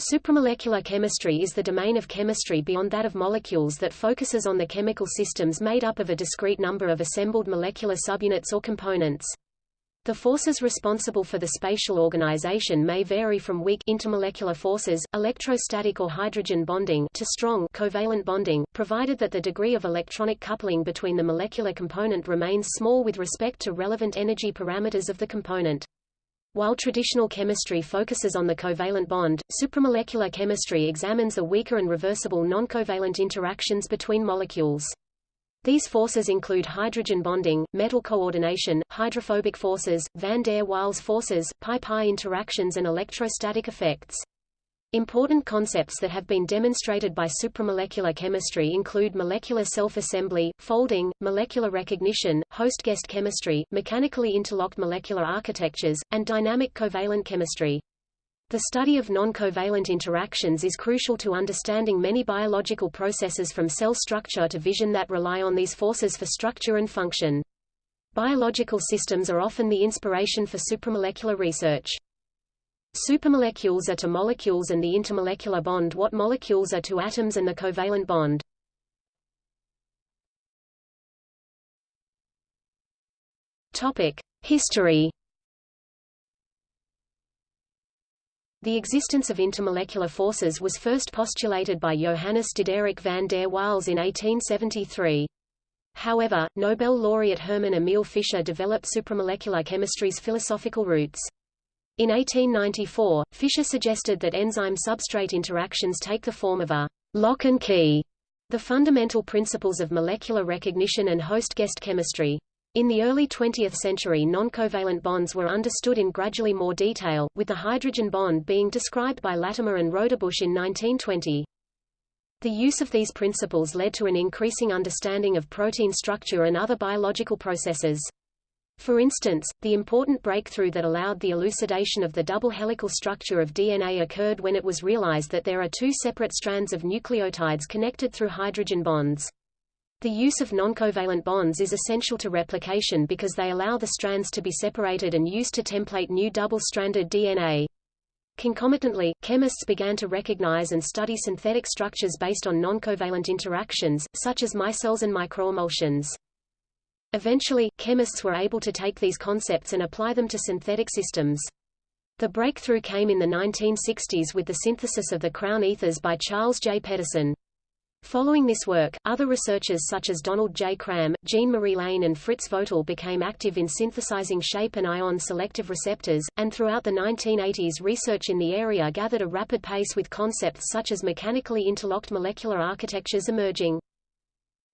Supramolecular chemistry is the domain of chemistry beyond that of molecules that focuses on the chemical systems made up of a discrete number of assembled molecular subunits or components. The forces responsible for the spatial organization may vary from weak intermolecular forces, electrostatic or hydrogen bonding to strong covalent bonding, provided that the degree of electronic coupling between the molecular component remains small with respect to relevant energy parameters of the component. While traditional chemistry focuses on the covalent bond, supramolecular chemistry examines the weaker and reversible noncovalent interactions between molecules. These forces include hydrogen bonding, metal coordination, hydrophobic forces, van der Waals forces, pi-pi interactions and electrostatic effects. Important concepts that have been demonstrated by supramolecular chemistry include molecular self-assembly, folding, molecular recognition, host-guest chemistry, mechanically interlocked molecular architectures, and dynamic covalent chemistry. The study of non-covalent interactions is crucial to understanding many biological processes from cell structure to vision that rely on these forces for structure and function. Biological systems are often the inspiration for supramolecular research. Supermolecules are to molecules and the intermolecular bond what molecules are to atoms and the covalent bond. Topic: History. The existence of intermolecular forces was first postulated by Johannes Diderik van der Waals in 1873. However, Nobel laureate Hermann Emil Fischer developed supramolecular chemistry's philosophical roots. In 1894, Fischer suggested that enzyme-substrate interactions take the form of a lock and key, the fundamental principles of molecular recognition and host-guest chemistry. In the early 20th century non-covalent bonds were understood in gradually more detail, with the hydrogen bond being described by Latimer and Rodebush in 1920. The use of these principles led to an increasing understanding of protein structure and other biological processes. For instance, the important breakthrough that allowed the elucidation of the double helical structure of DNA occurred when it was realized that there are two separate strands of nucleotides connected through hydrogen bonds. The use of noncovalent bonds is essential to replication because they allow the strands to be separated and used to template new double-stranded DNA. Concomitantly, chemists began to recognize and study synthetic structures based on noncovalent interactions, such as micelles and microemulsions. Eventually, chemists were able to take these concepts and apply them to synthetic systems. The breakthrough came in the 1960s with the synthesis of the crown ethers by Charles J. Pedersen. Following this work, other researchers such as Donald J. Cram, Jean-Marie Lehn and Fritz Vögtle became active in synthesizing shape and ion selective receptors, and throughout the 1980s research in the area gathered a rapid pace with concepts such as mechanically interlocked molecular architectures emerging.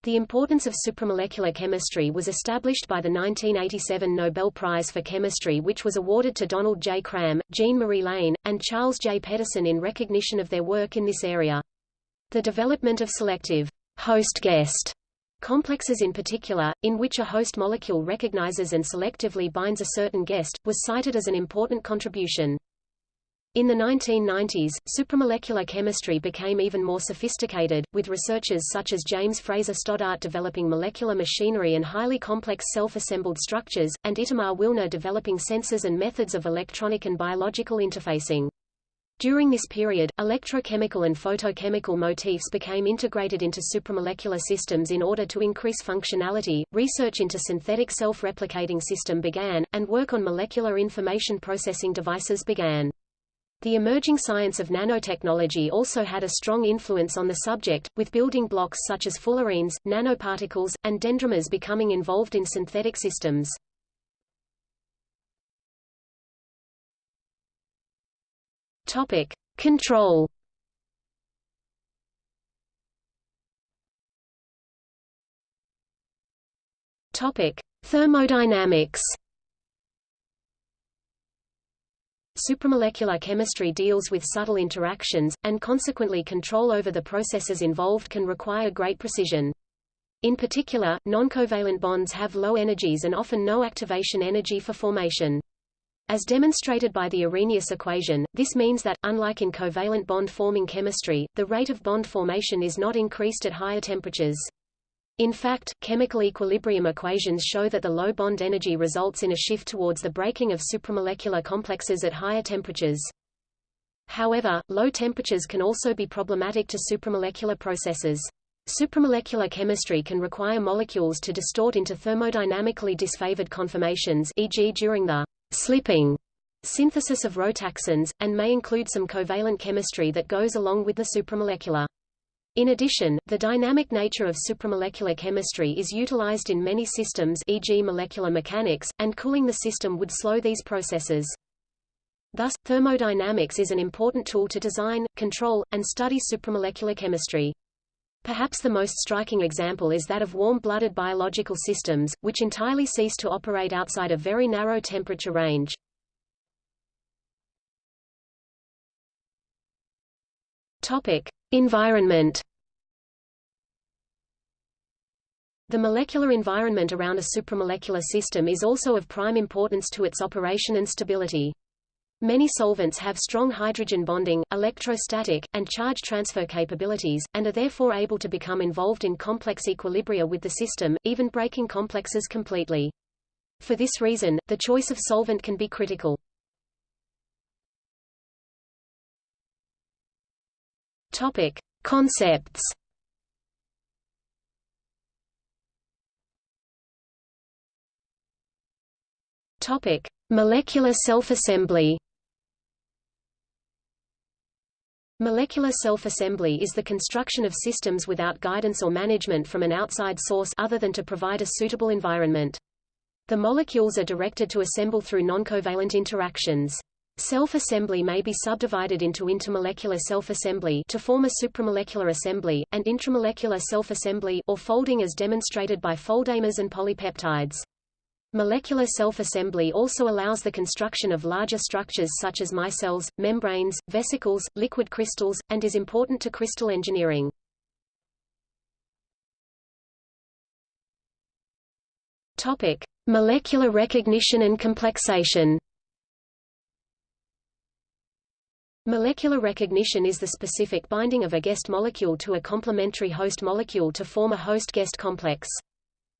The importance of supramolecular chemistry was established by the 1987 Nobel Prize for Chemistry which was awarded to Donald J. Cram, Jean-Marie Lehn, and Charles J. Pedersen in recognition of their work in this area. The development of selective host-guest complexes in particular, in which a host molecule recognizes and selectively binds a certain guest, was cited as an important contribution. In the 1990s, supramolecular chemistry became even more sophisticated, with researchers such as James Fraser Stoddart developing molecular machinery and highly complex self-assembled structures, and Itamar Willner developing sensors and methods of electronic and biological interfacing. During this period, electrochemical and photochemical motifs became integrated into supramolecular systems in order to increase functionality. Research into synthetic self-replicating system began, and work on molecular information processing devices began. The emerging science of nanotechnology also had a strong influence on the subject, with building blocks such as fullerenes, nanoparticles, and dendrimers becoming involved in synthetic systems. Topic: Control. Topic: Thermodynamics. Supramolecular chemistry deals with subtle interactions, and consequently control over the processes involved can require great precision. In particular, noncovalent bonds have low energies and often no activation energy for formation. As demonstrated by the Arrhenius equation, this means that, unlike in covalent bond-forming chemistry, the rate of bond formation is not increased at higher temperatures. In fact, chemical equilibrium equations show that the low bond energy results in a shift towards the breaking of supramolecular complexes at higher temperatures. However, low temperatures can also be problematic to supramolecular processes. Supramolecular chemistry can require molecules to distort into thermodynamically disfavored conformations e.g. during the slipping synthesis of rotaxanes, and may include some covalent chemistry that goes along with the supramolecular. In addition, the dynamic nature of supramolecular chemistry is utilized in many systems e.g. molecular mechanics, and cooling the system would slow these processes. Thus, thermodynamics is an important tool to design, control, and study supramolecular chemistry. Perhaps the most striking example is that of warm-blooded biological systems, which entirely cease to operate outside a very narrow temperature range. Topic: Environment. The molecular environment around a supramolecular system is also of prime importance to its operation and stability. Many solvents have strong hydrogen bonding, electrostatic, and charge transfer capabilities, and are therefore able to become involved in complex equilibria with the system, even breaking complexes completely. For this reason, the choice of solvent can be critical. Topic: Concepts. Topic: Molecular self-assembly. Molecular self-assembly is the construction of systems without guidance or management from an outside source other than to provide a suitable environment. The molecules are directed to assemble through noncovalent interactions. Self-assembly may be subdivided into intermolecular self-assembly to form a supramolecular assembly, and intramolecular self-assembly or folding as demonstrated by foldamers and polypeptides. Molecular self-assembly also allows the construction of larger structures such as micelles, membranes, vesicles, liquid crystals, and is important to crystal engineering. Topic: Molecular recognition and complexation. Molecular recognition is the specific binding of a guest molecule to a complementary host molecule to form a host-guest complex.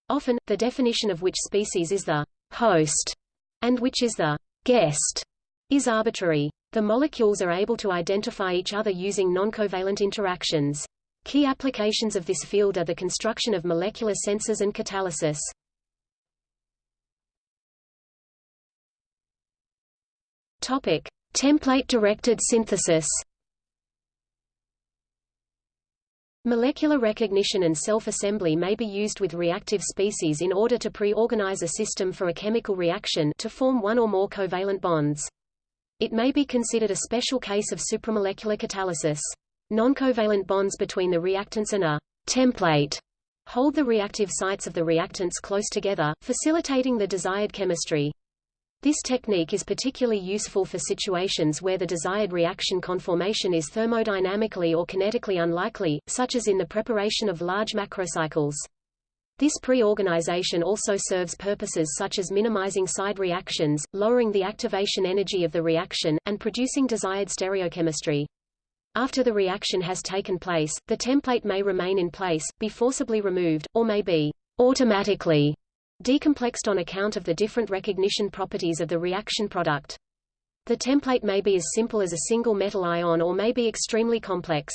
Often, the definition of which species is the host and which is the guest is arbitrary. The molecules are able to identify each other using noncovalent interactions. Key applications of this field are the construction of molecular sensors and catalysis. Topic: Template-directed synthesis Molecular recognition and self-assembly may be used with reactive species in order to pre-organize a system for a chemical reaction to form one or more covalent bonds. It may be considered a special case of supramolecular catalysis. Noncovalent bonds between the reactants and a template hold the reactive sites of the reactants close together, facilitating the desired chemistry. This technique is particularly useful for situations where the desired reaction conformation is thermodynamically or kinetically unlikely, such as in the preparation of large macrocycles. This pre-organization also serves purposes such as minimizing side reactions, lowering the activation energy of the reaction, and producing desired stereochemistry. After the reaction has taken place, the template may remain in place, be forcibly removed, or may be automatically decomplexed on account of the different recognition properties of the reaction product. The template may be as simple as a single metal ion or may be extremely complex.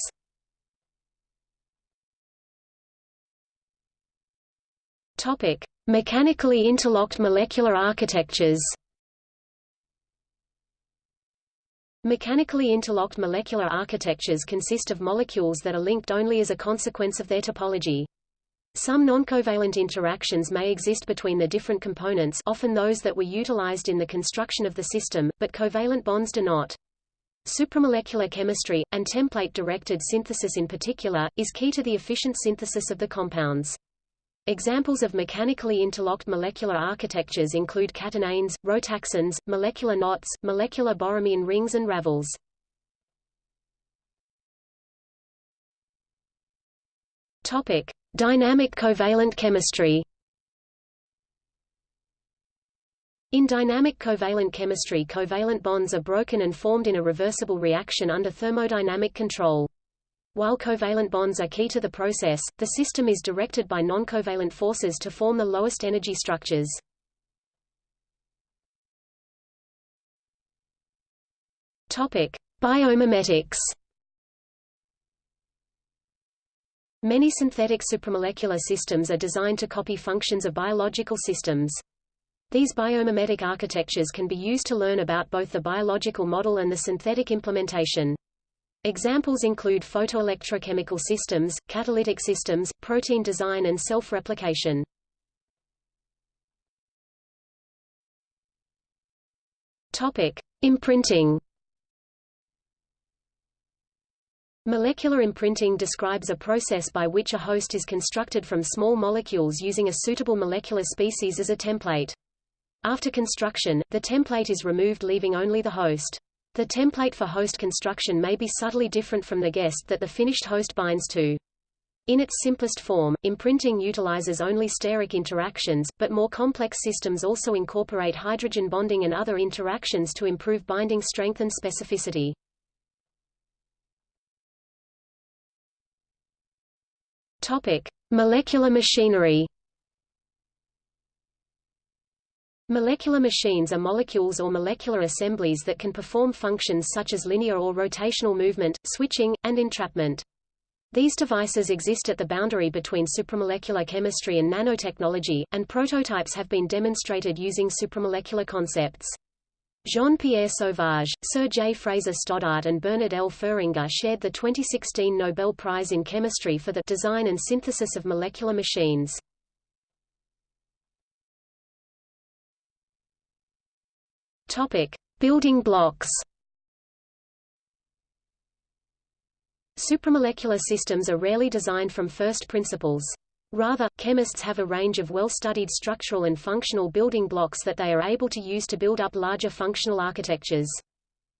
Topic: Mechanically interlocked molecular architectures. Mechanically interlocked molecular architectures consist of molecules that are linked only as a consequence of their topology. Some noncovalent interactions may exist between the different components often those that were utilized in the construction of the system, but covalent bonds do not. Supramolecular chemistry, and template-directed synthesis in particular, is key to the efficient synthesis of the compounds. Examples of mechanically interlocked molecular architectures include catenanes, rotaxanes, molecular knots, molecular borromean rings and ravels. Topic: Dynamic covalent chemistry In dynamic covalent chemistry covalent bonds are broken and formed in a reversible reaction under thermodynamic control. While covalent bonds are key to the process, the system is directed by noncovalent forces to form the lowest energy structures. Topic: Biomimetics Many synthetic supramolecular systems are designed to copy functions of biological systems. These biomimetic architectures can be used to learn about both the biological model and the synthetic implementation. Examples include photoelectrochemical systems, catalytic systems, protein design and self-replication. Topic: Imprinting. Molecular imprinting describes a process by which a host is constructed from small molecules using a suitable molecular species as a template. After construction, the template is removed leaving only the host. The template for host construction may be subtly different from the guest that the finished host binds to. In its simplest form, imprinting utilizes only steric interactions, but more complex systems also incorporate hydrogen bonding and other interactions to improve binding strength and specificity. Topic: Molecular machinery. Molecular machines are molecules or molecular assemblies that can perform functions such as linear or rotational movement, switching, and entrapment. These devices exist at the boundary between supramolecular chemistry and nanotechnology, and prototypes have been demonstrated using supramolecular concepts. Jean-Pierre Sauvage, Sir J. Fraser Stoddart and Bernard L. Feringa shared the 2016 Nobel Prize in Chemistry for the design and synthesis of molecular machines. Topic: Building blocks. Supramolecular systems are rarely designed from first principles. Rather, chemists have a range of well-studied structural and functional building blocks that they are able to use to build up larger functional architectures.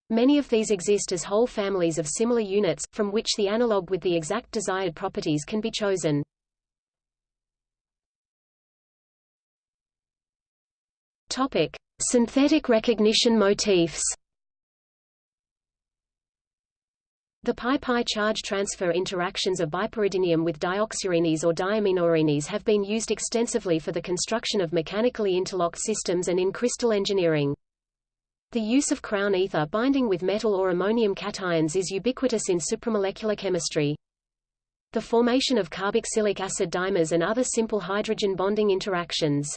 Many of these exist as whole families of similar units, from which the analog with the exact desired properties can be chosen. Topic: Synthetic recognition motifs. The pi-pi charge transfer interactions of bipyridinium with dioxyarenes or diaminoarenes have been used extensively for the construction of mechanically interlocked systems and in crystal engineering. The use of crown ether binding with metal or ammonium cations is ubiquitous in supramolecular chemistry. The formation of carboxylic acid dimers and other simple hydrogen bonding interactions.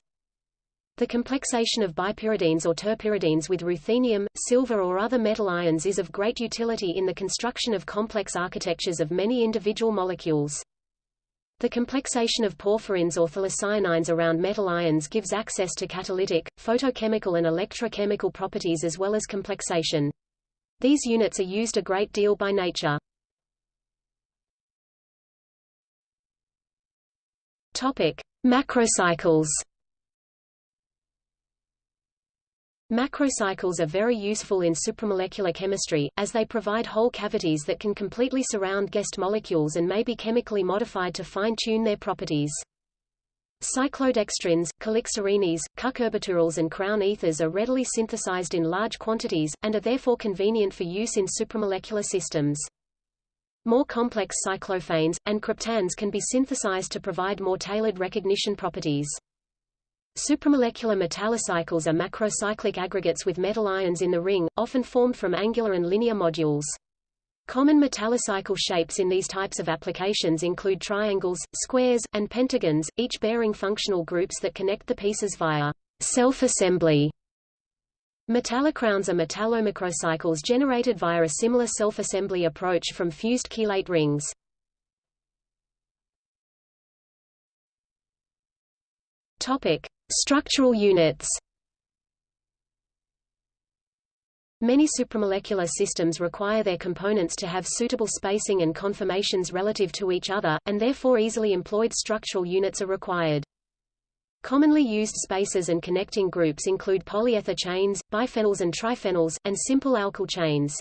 The complexation of bipyridines or terpyridines with ruthenium, silver or other metal ions is of great utility in the construction of complex architectures of many individual molecules. The complexation of porphyrins or phthalocyanines around metal ions gives access to catalytic, photochemical and electrochemical properties as well as complexation. These units are used a great deal by nature. Topic: Macrocycles Macrocycles are very useful in supramolecular chemistry, as they provide whole cavities that can completely surround guest molecules and may be chemically modified to fine-tune their properties. Cyclodextrins, calixarenes, cucurbiturils and crown ethers are readily synthesized in large quantities, and are therefore convenient for use in supramolecular systems. More complex cyclophanes, and cryptands can be synthesized to provide more tailored recognition properties. Supramolecular metallocycles are macrocyclic aggregates with metal ions in the ring, often formed from angular and linear modules. Common metallocycle shapes in these types of applications include triangles, squares, and pentagons, each bearing functional groups that connect the pieces via self-assembly. Metallocrowns are metallomacrocycles generated via a similar self-assembly approach from fused chelate rings. Topic: Structural units Many supramolecular systems require their components to have suitable spacing and conformations relative to each other, and therefore easily employed structural units are required. Commonly used spacers and connecting groups include polyether chains, biphenyls and triphenyls, and simple alkyl chains.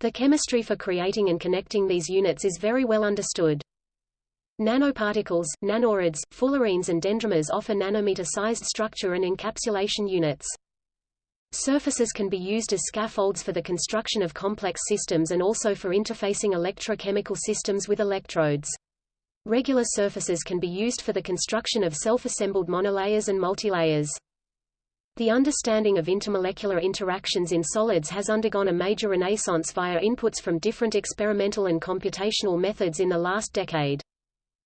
The chemistry for creating and connecting these units is very well understood. Nanoparticles, nanorods, fullerenes and dendrimers offer nanometer-sized structure and encapsulation units. Surfaces can be used as scaffolds for the construction of complex systems and also for interfacing electrochemical systems with electrodes. Regular surfaces can be used for the construction of self-assembled monolayers and multilayers. The understanding of intermolecular interactions in solids has undergone a major renaissance via inputs from different experimental and computational methods in the last decade.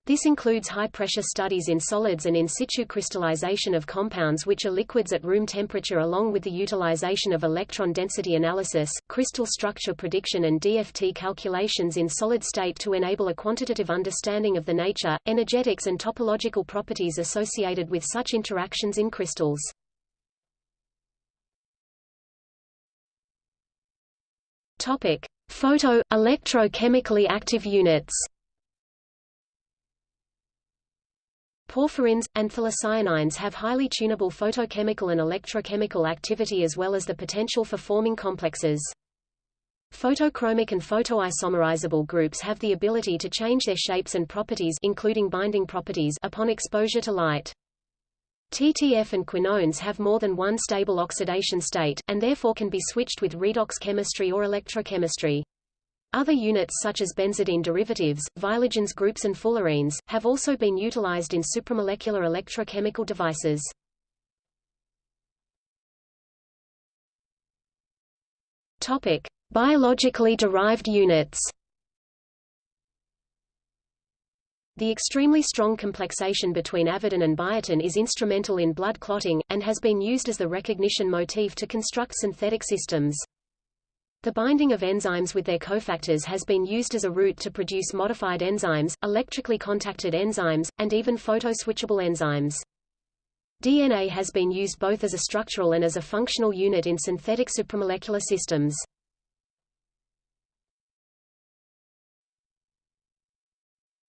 This includes high-pressure studies in solids and in situ crystallization of compounds which are liquids at room temperature along with the utilization of electron density analysis, crystal structure prediction and DFT calculations in solid state to enable a quantitative understanding of the nature, energetics and topological properties associated with such interactions in crystals. Topic: Photo electrochemically active units. Porphyrins, and phthalocyanines have highly tunable photochemical and electrochemical activity as well as the potential for forming complexes. Photochromic and photoisomerizable groups have the ability to change their shapes and properties including binding properties upon exposure to light. TTF and quinones have more than one stable oxidation state, and therefore can be switched with redox chemistry or electrochemistry. Other units such as benzidine derivatives, viologens groups and fullerenes, have also been utilized in supramolecular electrochemical devices. Topic: Biologically derived units. The extremely strong complexation between avidin and biotin is instrumental in blood clotting, and has been used as the recognition motif to construct synthetic systems. The binding of enzymes with their cofactors has been used as a route to produce modified enzymes, electrically contacted enzymes, and even photoswitchable enzymes. DNA has been used both as a structural and as a functional unit in synthetic supramolecular systems.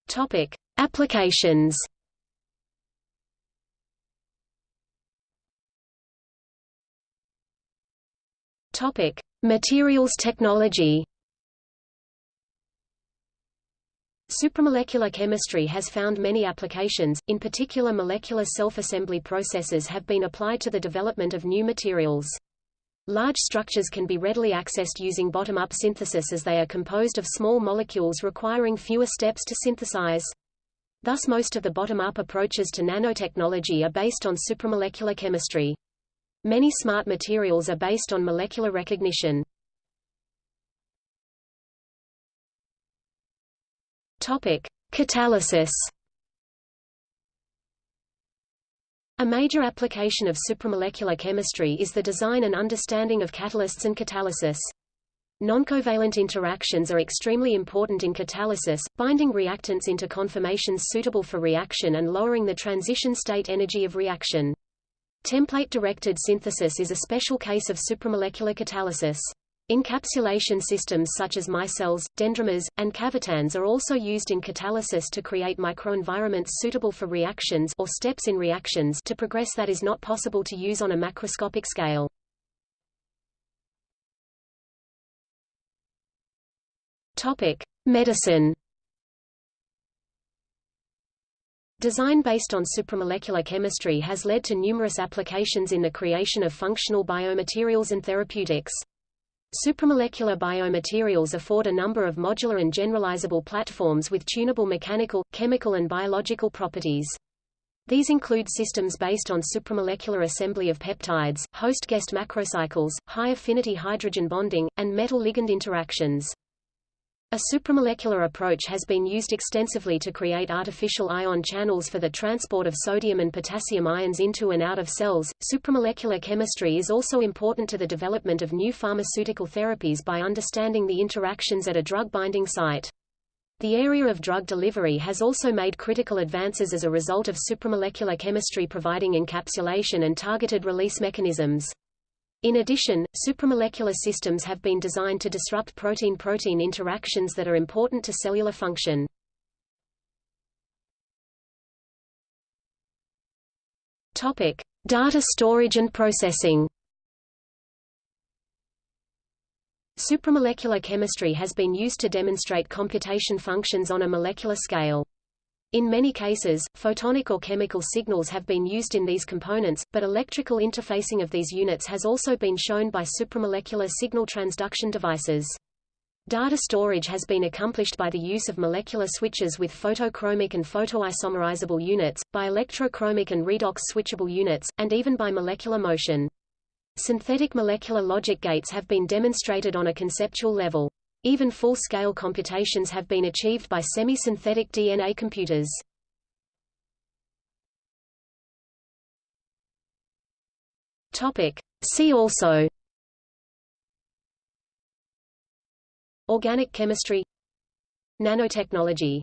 Topic: Applications. Topic: Materials technology Supramolecular chemistry has found many applications, in particular molecular self-assembly processes have been applied to the development of new materials. Large structures can be readily accessed using bottom-up synthesis as they are composed of small molecules requiring fewer steps to synthesize. Thus most of the bottom-up approaches to nanotechnology are based on supramolecular chemistry. Many smart materials are based on molecular recognition. Topic: Catalysis. A major application of supramolecular chemistry is the design and understanding of catalysts and catalysis. Noncovalent interactions are extremely important in catalysis, binding reactants into conformations suitable for reaction and lowering the transition state energy of reaction. Template-directed synthesis is a special case of supramolecular catalysis. Encapsulation systems such as micelles, dendrimers, and cavitands are also used in catalysis to create microenvironments suitable for reactions or steps in reactions to progress that is not possible to use on a macroscopic scale. Topic: Medicine Design based on supramolecular chemistry has led to numerous applications in the creation of functional biomaterials and therapeutics. Supramolecular biomaterials afford a number of modular and generalizable platforms with tunable mechanical, chemical and biological properties. These include systems based on supramolecular assembly of peptides, host-guest macrocycles, high-affinity hydrogen bonding, and metal-ligand interactions. A supramolecular approach has been used extensively to create artificial ion channels for the transport of sodium and potassium ions into and out of cells. Supramolecular chemistry is also important to the development of new pharmaceutical therapies by understanding the interactions at a drug binding site. The area of drug delivery has also made critical advances as a result of supramolecular chemistry providing encapsulation and targeted release mechanisms. In addition, supramolecular systems have been designed to disrupt protein-protein interactions that are important to cellular function. Topic: Data storage and processing. Supramolecular chemistry has been used to demonstrate computation functions on a molecular scale. In many cases, photonic or chemical signals have been used in these components, but electrical interfacing of these units has also been shown by supramolecular signal transduction devices. Data storage has been accomplished by the use of molecular switches with photochromic and photoisomerizable units, by electrochromic and redox switchable units, and even by molecular motion. Synthetic molecular logic gates have been demonstrated on a conceptual level. Even full-scale computations have been achieved by semi-synthetic DNA computers. Topic. See also Organic chemistry Nanotechnology